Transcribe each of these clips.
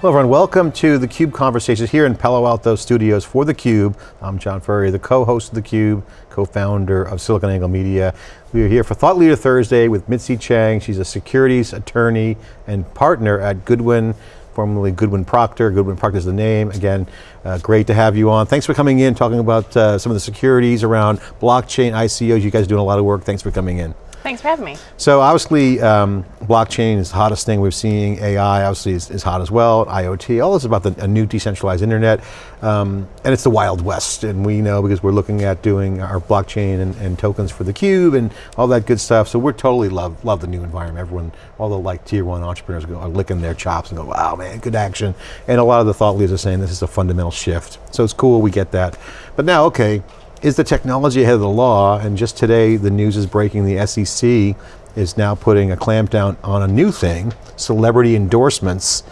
Hello everyone, welcome to theCUBE Conversations here in Palo Alto Studios for theCUBE. I'm John Furrier, the co-host of theCUBE, co-founder of SiliconANGLE Media. We are here for Thought Leader Thursday with Mitzi Chang. She's a securities attorney and partner at Goodwin, formerly Goodwin Procter. Goodwin Procter is the name. Again, uh, great to have you on. Thanks for coming in, talking about uh, some of the securities around blockchain, ICOs. You guys are doing a lot of work. Thanks for coming in. Thanks for having me. So obviously, um, blockchain is the hottest thing we're seeing. AI obviously is, is hot as well. IoT, all this is about the, a new decentralized internet. Um, and it's the Wild West. And we know because we're looking at doing our blockchain and, and, tokens for the cube and all that good stuff. So we're totally love, love the new environment. Everyone, all the like tier one entrepreneurs go, are licking their chops and go, wow man, good action. And a lot of the thought leaders are saying this is a fundamental shift. So it's cool, we get that. But now, okay, is the technology ahead of the law? And just today, the news is breaking, the SEC is now putting a clampdown on a new thing, celebrity endorsements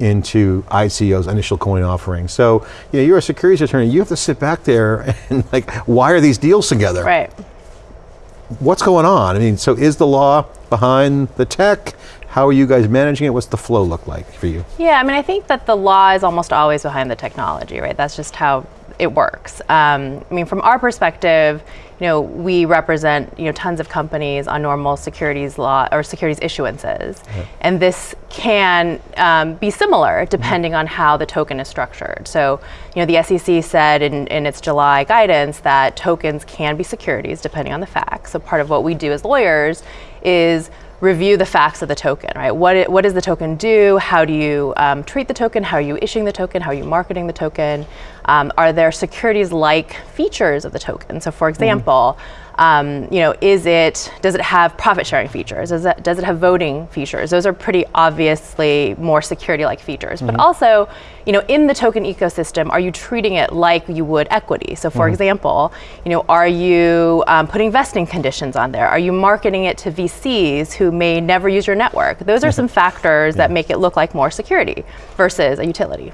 into ICO's initial coin offering. So, you know, you're a securities attorney, you have to sit back there and like, why are these deals together. Right. What's going on? I mean, so is the law behind the tech? How are you guys managing it? What's the flow look like for you? Yeah, I mean, I think that the law is almost always behind the technology, right? That's just how it works. Um, I mean, from our perspective, you know, we represent you know tons of companies on normal securities law or securities issuances, and this can um, be similar depending mm -hmm. on how the token is structured. So, you know, the SEC said in, in its July guidance that tokens can be securities depending on the facts. So, part of what we do as lawyers is review the facts of the token, right? What, it, what does the token do? How do you um, treat the token? How are you issuing the token? How are you marketing the token? Um, are there securities-like features of the token? So for mm-hmm. example, mm um, you know, is it, does it have profit sharing features? Does it, does it have voting features? Those are pretty obviously more security-like features. Mm -hmm. But mm-hmm. also, you know, in the token ecosystem, are you treating it like you would equity? So for mm -hmm. example, you know, are you um, putting vesting conditions on there? Are you marketing it to VCs who may never use your network? Those are some factors yeah. that make it look like more security versus a utility.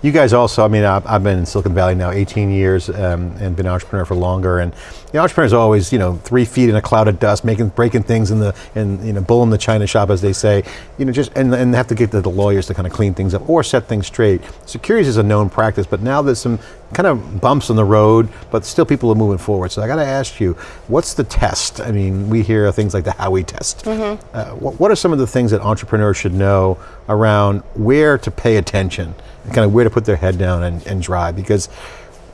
You guys also, I mean, I've, I've been in Silicon Valley now 18 years um, and been an entrepreneur for longer, and the entrepreneurs always, you know, three feet in a cloud of dust, making, breaking things in the, in, you know, bull in the china shop, as they say, you know, just, and, and have to get to the lawyers to kind of clean things up or set things straight. Securities is a known practice, but now there's some kind of bumps on the road, but still people are moving forward. So I got to ask you, what's the test? I mean, we hear things like the Howey test. Mm -hmm. uh, what, what are some of the things that entrepreneurs should know around where to pay attention kind of where to put their head down and, and drive? Because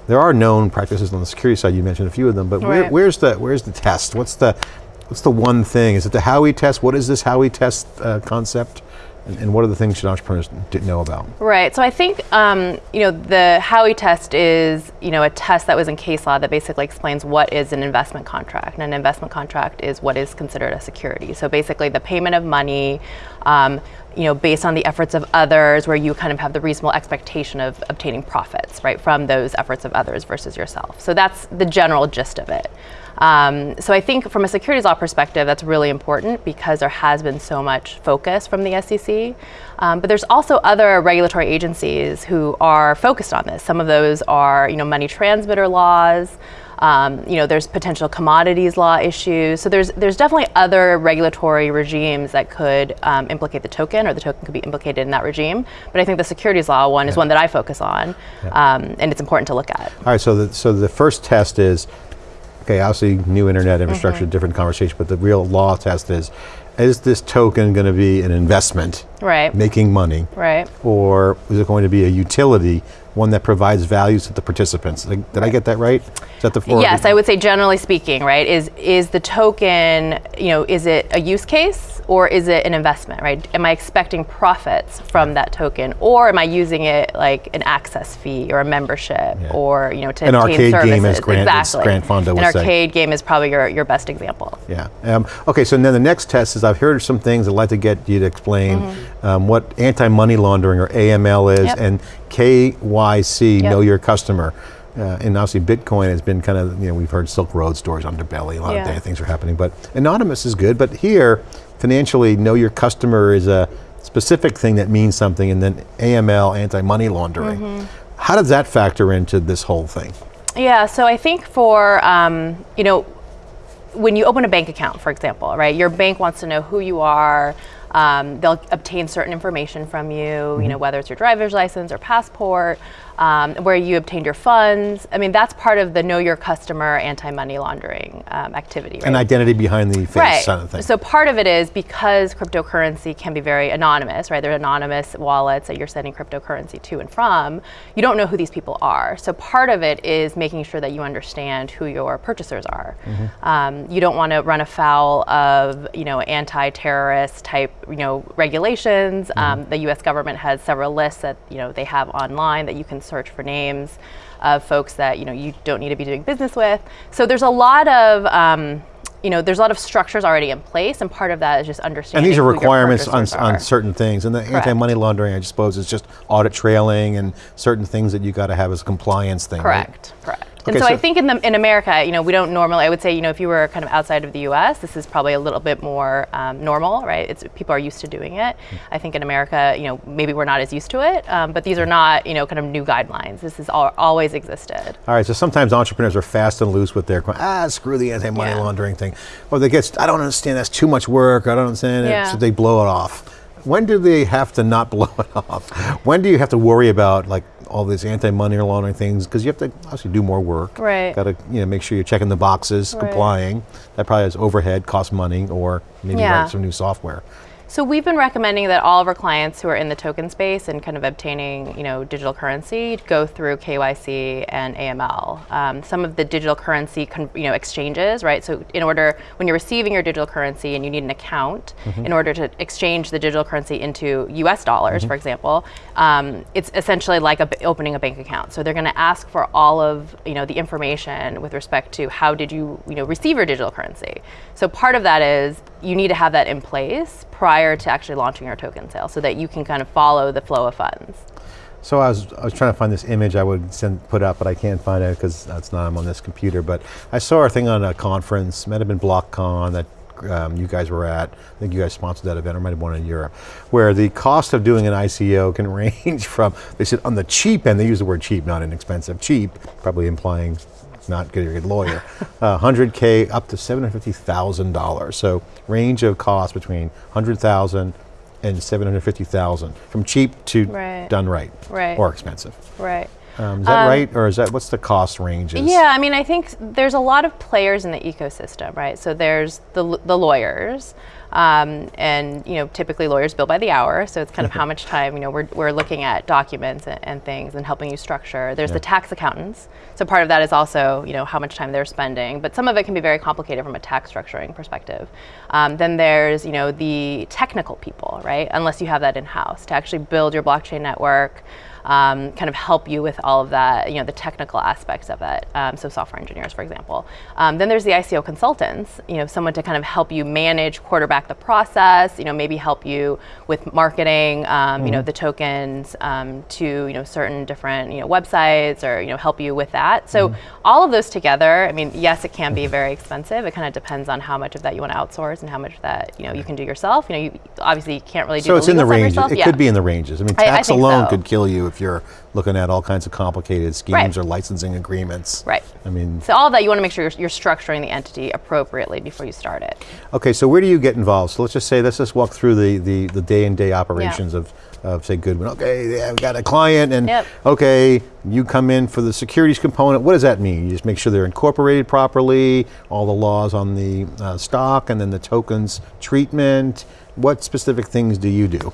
there are known practices on the security side, you mentioned a few of them, but right. where, where's, the, where's the test? What's the, what's the one thing? Is it the Howey test? What is this Howey test uh, concept? And, and, what are the things should entrepreneurs know about? Right, so I think, um, you know, the Howey test is, you know, a test that was in case law that basically explains what is an investment contract. And an investment contract is what is considered a security. So basically the payment of money, um, you know, based on the efforts of others where you kind of have the reasonable expectation of obtaining profits, right, from those efforts of others versus yourself. So that's the general gist of it. Um, so I think from a securities law perspective, that's really important because there has been so much focus from the SEC. Um, but there's also other regulatory agencies who are focused on this. Some of those are, you know, money transmitter laws. Um, you know, there's potential commodities law issues. So there's there's definitely other regulatory regimes that could um, implicate the token, or the token could be implicated in that regime. But I think the securities law one yeah. is one that I focus on, yeah. um, and it's important to look at. All right. So the so the first test is Okay, obviously new internet infrastructure, mm -hmm. different conversation, but the real law test is, is this token going to be an investment? Right. Making money? Right. Or is it going to be a utility one that provides values to the participants. Did right. I get that right? Is that the four? Yes, I would say generally speaking, right? Is is the token, you know, is it a use case or is it an investment, right? Am I expecting profits from that token, or am I using it like an access fee or a membership, yeah. or you know, to an arcade services? game, as Grant, exactly. Grant Fonda An arcade say. game is probably your your best example. Yeah. Um, okay, so then the next test is I've heard some things I'd like to get you to explain mm -hmm. Um, what anti-money laundering or AML is, yep. and KYC, yep. know your customer. Uh, and obviously Bitcoin has been kind of, you know, we've heard Silk Road stories, underbelly, a lot yeah. of things are happening, but anonymous is good, but here, financially, know your customer is a specific thing that means something, and then AML, anti-money laundering. Mm -hmm. How does that factor into this whole thing? Yeah, so I think for, um, you know, when you open a bank account, for example, right, your bank wants to know who you are, Um, they'll obtain certain information from you, Mm-hmm. you know, whether it's your driver's license or passport, um, where you obtained your funds. I mean, that's part of the know your customer anti-money laundering um, activity. An right? identity behind the face Right. kind of thing. So part of it is because cryptocurrency can be very anonymous, right? They're anonymous wallets that you're sending cryptocurrency to and from. You don't know who these people are. So part of it is making sure that you understand who your purchasers are. Mm-hmm. Um, you don't want to run afoul of you know anti-terrorist type you know regulations. Mm-hmm. Um, the U.S. government has several lists that you know they have online that you can search for names of folks that you know you don't need to be doing business with. So there's a lot of um, you know, there's a lot of structures already in place, and part of that is just understanding. and these are requirements on, purchasers on certain things. And the anti-money laundering, I suppose, is just audit trailing and certain things that you got to have as a compliance thing. right? Correct. Correct. Okay, and so, I think in the in America, you know, we don't normally. I would say, you know, if you were kind of outside of the U.S., this is probably a little bit more um, normal, right? It's people are used to doing it. I think in America, you know, maybe we're not as used to it, um, but these are not, you know, kind of new guidelines. This has al- always existed. All right, so sometimes entrepreneurs are fast and loose with their, ah, screw the anti-money Yeah. laundering thing. Or they get, I don't understand, that's too much work, I don't understand it, Yeah. so they blow it off. When do they have to not blow it off? When do you have to worry about like all these anti-money laundering things? Because you have to obviously do more work. Right. Got to you know make sure you're checking the boxes, Right. complying. That probably has overhead, costs money, or maybe Yeah. write some new software. So we've been recommending that all of our clients who are in the token space and kind of obtaining, you know, digital currency go through KYC and AML. Um, some of the digital currency, you know, exchanges, right? So in order, when you're receiving your digital currency and you need an account in order to exchange the digital currency into U.S. dollars, for example, um, it's essentially like a opening a bank account. So they're going to ask for all of, you know, the information with respect to how did you, you know, receive your digital currency. So part of that is you need to have that in place prior to actually launching your token sale so that you can kind of follow the flow of funds. So I was, I was trying to find this image I would send, put up, but I can't find it because that's not I'm on this computer. But I saw a thing on a conference, might have been BlockCon that um, you guys were at. I think you guys sponsored that event, or might have one in Europe, where the cost of doing an ICO can range from. They said on the cheap end, they use the word cheap, not inexpensive. Cheap, probably implying not good, a good lawyer. Uh, 100k up to 750,000 dollars. So range of cost between 100,000 and 750,000, from cheap to Right. done right, Right. or expensive. Right. Um, is that right, or is that what's the cost range? Yeah, I mean, I think there's a lot of players in the ecosystem, right? So there's the, the lawyers, um, and you know, typically lawyers bill by the hour. So it's kind of how much time you know we're, we're looking at documents and, and things and helping you structure. There's the tax accountants. So part of that is also you know how much time they're spending, but some of it can be very complicated from a tax structuring perspective. Um, then there's you know the technical people, right? Unless you have that in house to actually build your blockchain network um, kind of help you with all of that, you know, the technical aspects of it. Um, so software engineers, for example. Um, then there's the ICO consultants, you know, someone to kind of help you manage, quarterback the process, you know, maybe help you with marketing, um, you know, the tokens um, to, you know, certain different, you know, websites or, you know, help you with that. So all of those together, I mean, yes, it can be very expensive. It kind of depends on how much of that you want to outsource and how much of that, you know, you can do yourself. You know, you obviously you can't really do So it's in the legal stuff ranges. yourself. It Yeah. could be in the ranges. I mean, I- I tax alone so. could kill you if you're looking at all kinds of complicated schemes Right. or licensing agreements. Right. I mean, So all that, you want to make sure you're, you're structuring the entity appropriately before you start it. okay. So where do you get involved? So let's just say let's just walk through the the, the day and day operations of, of say Goodwin. Okay, yeah, we got a client, and Yep. okay, you come in for the securities component. What does that mean? You just make sure they're incorporated properly, all the laws on the uh, stock, and then the tokens treatment. What specific things do you do?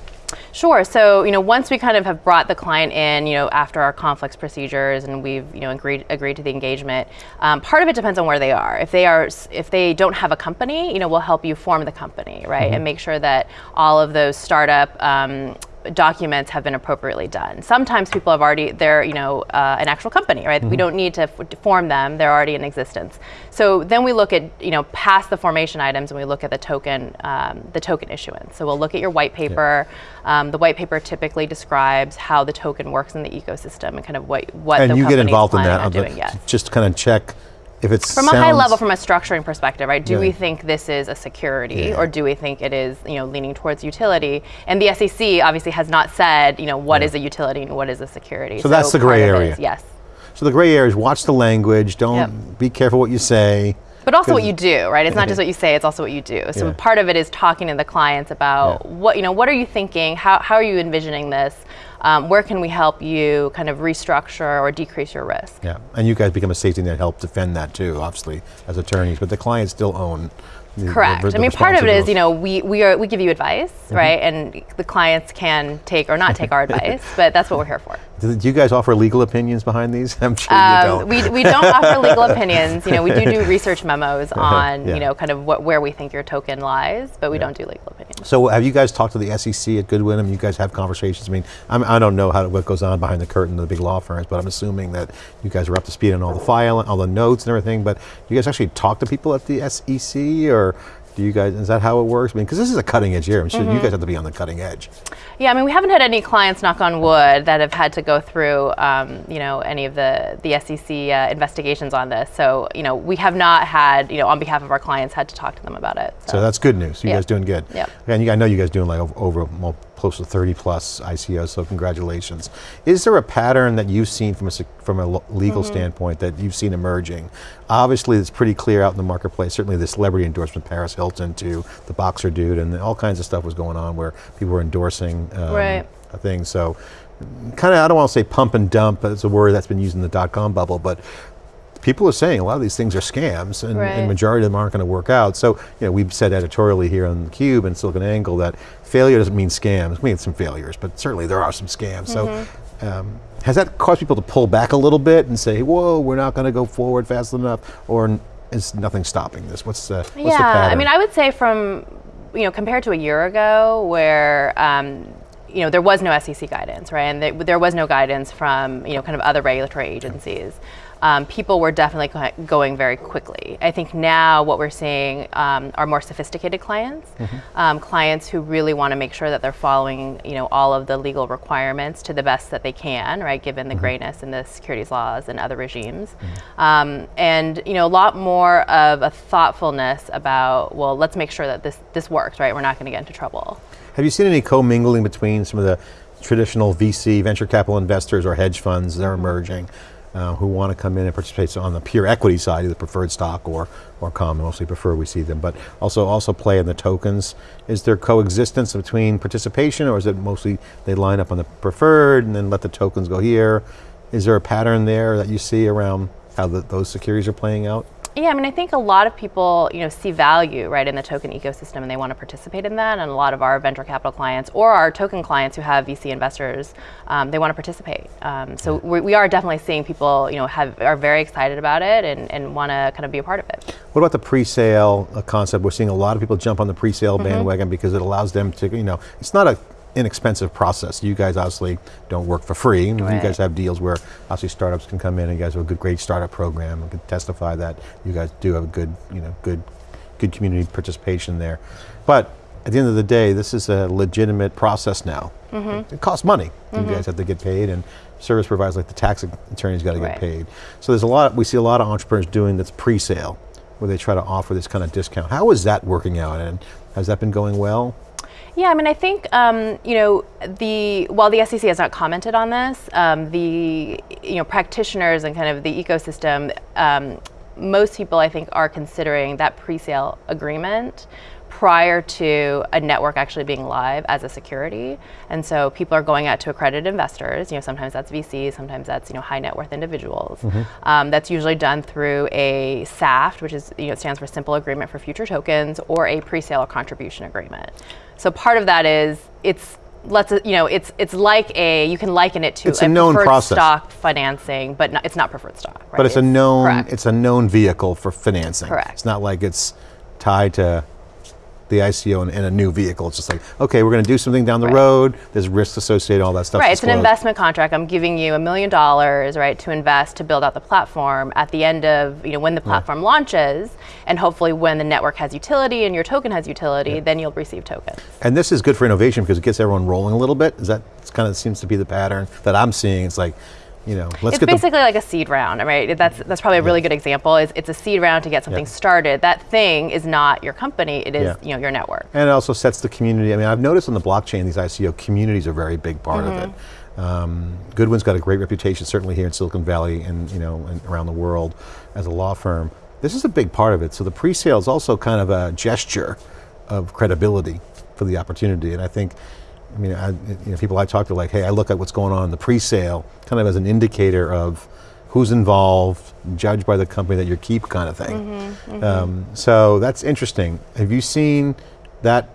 Sure. So, you know, once we kind of have brought the client in, you know, after our conflicts procedures and we've, you know, agreed agreed to the engagement, um, part of it depends on where they are. If they are, if they don't have a company, you know, we'll help you form the company, right, and make sure that all of those startup. Um, documents have been appropriately done. Sometimes people have already, they're, you know, uh, an actual company, right? We don't need to f- form them, they're already in existence. So then we look at, you know, past the formation items and we look at the token, um, the token issuance. So we'll look at your white paper. Um, the white paper typically describes how the token works in the ecosystem and kind of what, what and you get involved in that on on the- doing, yes. just kind of check if it's From a high level, from a structuring perspective, right? Do Yeah. we think this is a security, Yeah. or do we think it is, you know, leaning towards utility? And the SEC obviously has not said, you know, what is a utility and what is a security. So that's the gray area. is- yes. So the gray areas: watch the language. Don't Yep. be careful what you say. But also what you do, right? It's not just what you say; it's also what you do. So Yeah. part of it is talking to the clients about Yeah. what you know. What are you thinking? How how are you envisioning this? Um, where can we help you kind of restructure or decrease your risk? Yeah, and you guys become a safety net, help defend that too, obviously, as attorneys, but the clients still own the- the- Correct. the I mean, part of it is, you know, we, we, are, we give you advice, Mm-hmm. right? And the clients can take or not take our advice, but that's what we're here for. Do do you guys offer legal opinions behind these? I'm sure you Um, don't. we, we don't offer legal opinions. You know, we do do research memos on, Yeah. you know, kind of what, where we think your token lies, but we don't do legal opinions. So have you guys talked to the SEC at Goodwin? I mean, you guys have conversations. I mean, I'm, I don't know how what goes on behind the curtain of the big law firms, but I'm assuming that you guys are up to speed on all the file, all the notes and everything. But do you guys actually talk to people at the SEC, or do you guys? Is that how it works? I mean, because this is a cutting edge here. I'm sure Mm-hmm. you guys have to be on the cutting edge. Yeah, I mean, we haven't had any clients, knock on wood, that have had to go through, um, you know, any of the the SEC uh, investigations on this. So, you know, we have not had, you know, on behalf of our clients, had to talk to them about it. So that's good news. You Yeah. guys doing good. Yeah. And you, I know you guys doing like over, over close to 30 plus ICOs. So congratulations. Is there a pattern that you've seen from a from a legal Mm-hmm. standpoint that you've seen emerging? Obviously, it's pretty clear out in the marketplace. Certainly, the celebrity endorsement, Paris Hilton, to the boxer dude, and all kinds of stuff was going on where people were endorsing um, Right. a thing. So, kind of, I don't want to say pump and dump. It's a word that's been used in the dot com bubble, but people are saying a lot of these things are scams and, Right. and majority of them aren't going to work out. So, you know, we've said editorially here on Cube and Silicon Angle that failure doesn't mean scams. We have some failures, but certainly there are some scams. So, um, has that caused people to pull back a little bit and say, "Whoa, we're not going to go forward fast enough," or is nothing stopping this? What's the what's the yeah, pattern? I mean, I would say from, you know, compared to a year ago where, um, you know, there was no SEC guidance, right? And th- there was no guidance from, you know, kind of other regulatory agencies. Um, people were definitely going very quickly. I think now what we're seeing um, are more sophisticated clients, um, clients who really want to make sure that they're following, you know, all of the legal requirements to the best that they can, right, given the grayness in the securities laws and other regimes, um, and you know, a lot more of a thoughtfulness about, well, let's make sure that this this works, right? We're not going to get into trouble. Have you seen any commingling between some of the traditional VC venture capital investors or hedge funds that are emerging uh, who want to come in and participate on the pure equity side, either preferred stock or or common, mostly preferred we see them, but also also play in the tokens. Is there coexistence between participation or is it mostly they line up on the preferred and then let the tokens go here? Is there a pattern there that you see around how the, those securities are playing out? Yeah, I mean, I think a lot of people, you know, see value right in the token ecosystem, and they want to participate in that. And a lot of our venture capital clients or our token clients who have VC investors, um, they want to participate. Um, so we, we are definitely seeing people, you know, have are very excited about it and, and want to kind of be a part of it. What about the pre-sale uh, concept? We're seeing a lot of people jump on the pre-sale Mm-hmm. bandwagon because it allows them to, you know, it's not a inexpensive process. You guys obviously don't work for free. You guys have deals where obviously startups can come in and you guys have a good, great startup program and can testify that you guys do have a good, you know, good, good community participation there. But at the end of the day, this is a legitimate process now. Mm-hmm. It costs money. You guys have to get paid and service providers like the tax attorneys got to Right. get paid. So there's a lot, we see a lot of entrepreneurs doing that's pre-sale where they try to offer this kind of discount. How is that working out and has that been going well? Yeah, I mean, I think um, you know the while the SEC has not commented on this, um, the you know practitioners and kind of the ecosystem, um, most people I think are considering that pre-sale agreement prior to a network actually being live as a security. And so people are going out to accredited investors. You know, sometimes that's VCs, sometimes that's you know high net worth individuals. Um, that's usually done through a SAFT, which is you know stands for Simple Agreement for Future Tokens, or a pre-sale or contribution agreement. So part of that is it's let's you know it's it's like a you can liken it to It's a known preferred process. stock financing, but not, it's not preferred stock. Right? But it's a known, correct. it's a known vehicle for financing. Correct. It's not like it's tied to the ICO and, and a new vehicle. It's just like, okay, we're going to do something down the Right. road. There's risks associated, all that stuff. Right, it's an investment contract. I'm giving you a million dollars, right, to invest to build out the platform. At the end of, you know, when the platform launches, and hopefully when the network has utility and your token has utility, then you'll receive tokens. And this is good for innovation because it gets everyone rolling a little bit. Is that kind of seems to be the pattern that I'm seeing? It's like, you know, let's It's basically like a seed round, right? That's that's probably a really good example. Is it's a seed round to get something started. That thing is not your company; it is Yeah. you know your network. And it also sets the community. I mean, I've noticed on the blockchain, these ICO communities are a very big part of it. Um, Goodwin's got a great reputation, certainly here in Silicon Valley and you know and around the world as a law firm. This is a big part of it. So the pre-sale is also kind of a gesture of credibility for the opportunity. And I think, I mean, I, you know, people I talk to like, hey, I look at what's going on in the pre-sale kind of as an indicator of who's involved, judged by the company that you keep kind of thing. Mm -hmm, mm -hmm. Um, so that's interesting. Have you seen that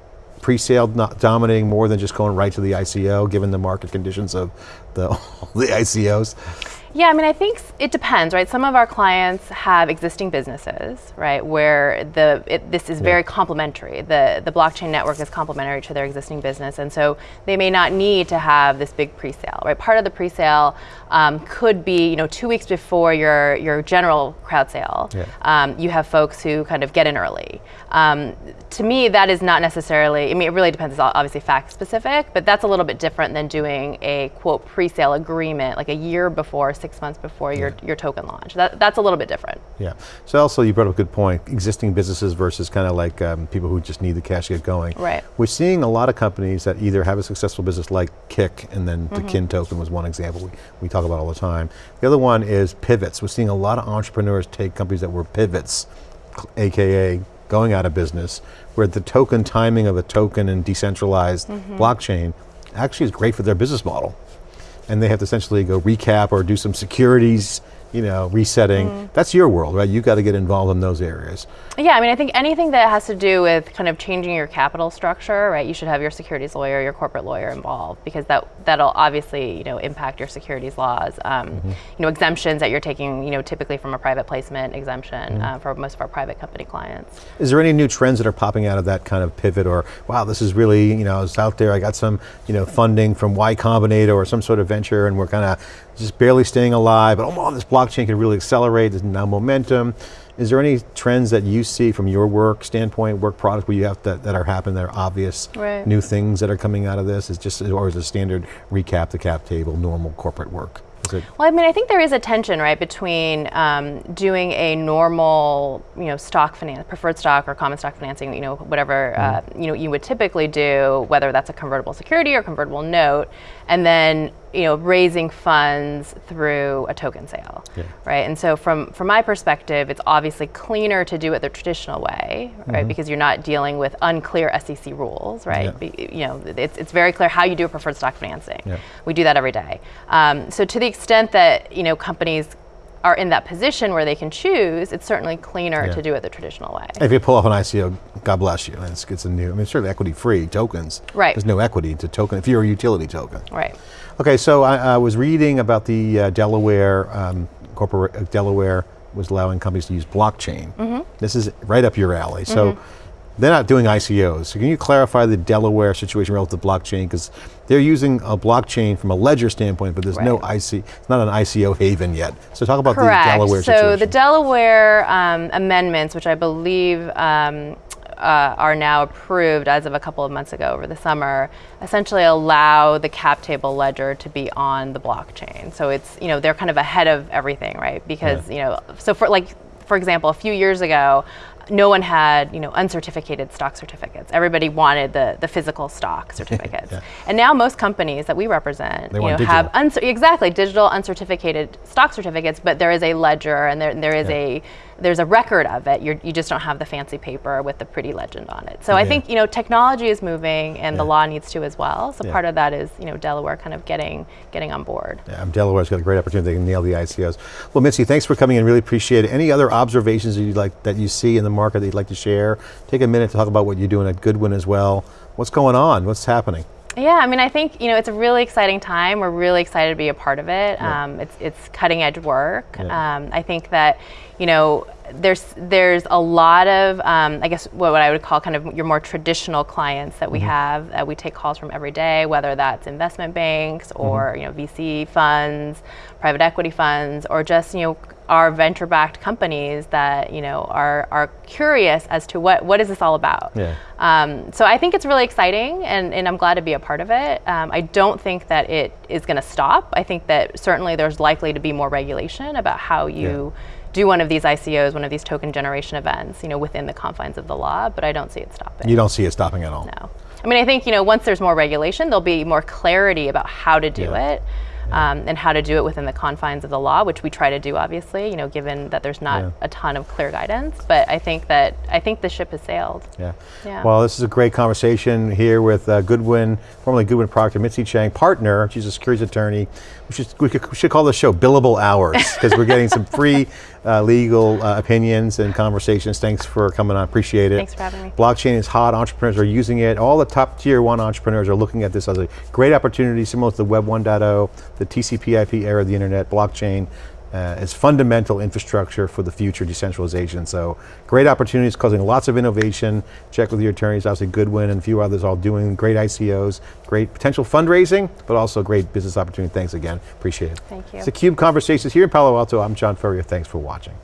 pre-sale dominating more than just going right to the ICO, given the market conditions of the, the ICOs? Yeah, I mean, I think it depends, right? Some of our clients have existing businesses, right, where the it, this is yeah. very complementary. The the blockchain network is complementary to their existing business, and so they may not need to have this big pre-sale, right? Part of the pre-sale um, could be, you know, two weeks before your your general crowd sale. Yeah. Um, you have folks who kind of get in early. Um, to me, that is not necessarily. I mean, it really depends. It's obviously fact specific, but that's a little bit different than doing a quote pre-sale agreement like a year before six months before your, yeah. your token launch. That, that's a little bit different. Yeah, so also you brought up a good point, existing businesses versus kind of like um, people who just need the cash to get going. Right. We're seeing a lot of companies that either have a successful business like Kik, and then mm -hmm. the mm-hmm. Kin token was one example we, we talk about all the time. The other one is pivots. We're seeing a lot of entrepreneurs take companies that were pivots, AKA going out of business, where the token timing of a token and decentralized mm -hmm. blockchain actually is great for their business model and they have to essentially go recap or do some securities you know, resetting. Mm. That's your world, right? You got to get involved in those areas. Yeah, I mean, I think anything that has to do with kind of changing your capital structure, right? You should have your securities lawyer, your corporate lawyer involved because that that'll obviously you know impact your securities laws. Um, mm -hmm. You know, exemptions that you're taking, you know, typically from a private placement exemption mm -hmm. uh, for most of our private company clients. Is there any new trends that are popping out of that kind of pivot, or wow, this is really you know, I was out there, I got some you know funding from Y Combinator or some sort of venture, and we're kind of just barely staying alive, but oh, this blockchain can really accelerate, there's now momentum. Is there any trends that you see from your work standpoint, work product where you have to, that are happening that are obvious, right. new things that are coming out of this? Is just, or is it standard recap the cap table, normal corporate work? Well, I mean, I think there is a tension, right, between um, doing a normal, you know, stock finance, preferred stock or common stock financing, you know, whatever, mm. uh, you know, you would typically do, whether that's a convertible security or convertible note, and then you know, raising funds through a token sale, yeah. right? And so from, from my perspective, it's obviously cleaner to do it the traditional way, right? Mm -hmm. Because you're not dealing with unclear SEC rules, right? Yeah. Be, you know, it's, it's very clear how you do a preferred stock financing. Yeah. We do that every day. Um, so to the extent that, you know, companies are in that position where they can choose, it's certainly cleaner yeah. to do it the traditional way. If you pull off an ICO, God bless you. It's, it's a new, I mean, certainly equity free tokens. Right. There's no equity to token, if you're a utility token. Right. Okay, so I, I was reading about the uh, Delaware, um, corporate, uh, Delaware was allowing companies to use blockchain. Mm -hmm. This is right up your alley. So mm -hmm. They're not doing ICOs. So can you clarify the Delaware situation relative to blockchain? Because they're using a blockchain from a ledger standpoint, but there's right. no IC, it's not an ICO haven yet. So talk about Correct. the Delaware so situation. So the Delaware um, amendments, which I believe um, uh, are now approved as of a couple of months ago over the summer essentially allow the cap table ledger to be on the blockchain. So it's, you know, they're kind of ahead of everything, right? Because, yeah. you know, so for like, for example, a few years ago, no one had you know uncertificated stock certificates. Everybody wanted the the physical stock certificates, yeah. and now most companies that we represent they you know have exactly digital uncertificated stock certificates, but there is a ledger and there there is yeah. a there's a record of it. You're, you just don't have the fancy paper with the pretty legend on it. So yeah. I think you know technology is moving, and the law needs to as well. So part of that is you know Delaware kind of getting getting on board. Yeah, Delaware's got a great opportunity. to nail the ICOs. Well, Mitzi, thanks for coming in. Really appreciate it. Any other observations that you like that you see in the market that you'd like to share? Take a minute to talk about what you're doing at Goodwin as well. What's going on? What's happening? Yeah, I mean, I think you know it's a really exciting time. We're really excited to be a part of it. Yeah. Um, it's it's cutting edge work. Yeah. Um, I think that you know there's there's a lot of um, I guess what, what, I would call kind of your more traditional clients that we mm-hmm. have that we take calls from every day, whether that's investment banks or mm-hmm. you know VC funds, private equity funds, or just you know are venture-backed companies that you know are are curious as to what what is this all about. Yeah. Um, so I think it's really exciting, and, and I'm glad to be a part of it. Um, I don't think that it is going to stop. I think that certainly there's likely to be more regulation about how you. Yeah. Do one of these ICOs, one of these token generation events, you know, within the confines of the law, but I don't see it stopping. You don't see it stopping at all. No, I mean, I think you know, once there's more regulation, there'll be more clarity about how to do yeah. it. Um, and how to do it within the confines of the law, which we try to do, obviously. You know, given that there's not Yeah. a ton of clear guidance, but I think that I think the ship has sailed. Yeah. Yeah. Well, this is a great conversation here with uh, Goodwin, formerly Goodwin Procter, Mitzi Chang, partner. She's a securities attorney. We should, we, could, we should call this show Billable Hours because we're getting some free uh, legal uh, opinions and conversations. Thanks for coming on. Appreciate it. Thanks for having me. Blockchain is hot. Entrepreneurs are using it. All the top tier one entrepreneurs are looking at this as a great opportunity, similar to the Web 1.0, the TCP/IP era of the internet. Blockchain uh, is fundamental infrastructure for the future decentralization. So great opportunities, causing lots of innovation. Check with your attorneys. Obviously, Goodwin and a few others all doing great ICOs, great potential fundraising, but also great business opportunity. Thanks again. Appreciate it. Thank you. It's the Cube Conversations here in Palo Alto. I'm John Furrier. Thanks for watching.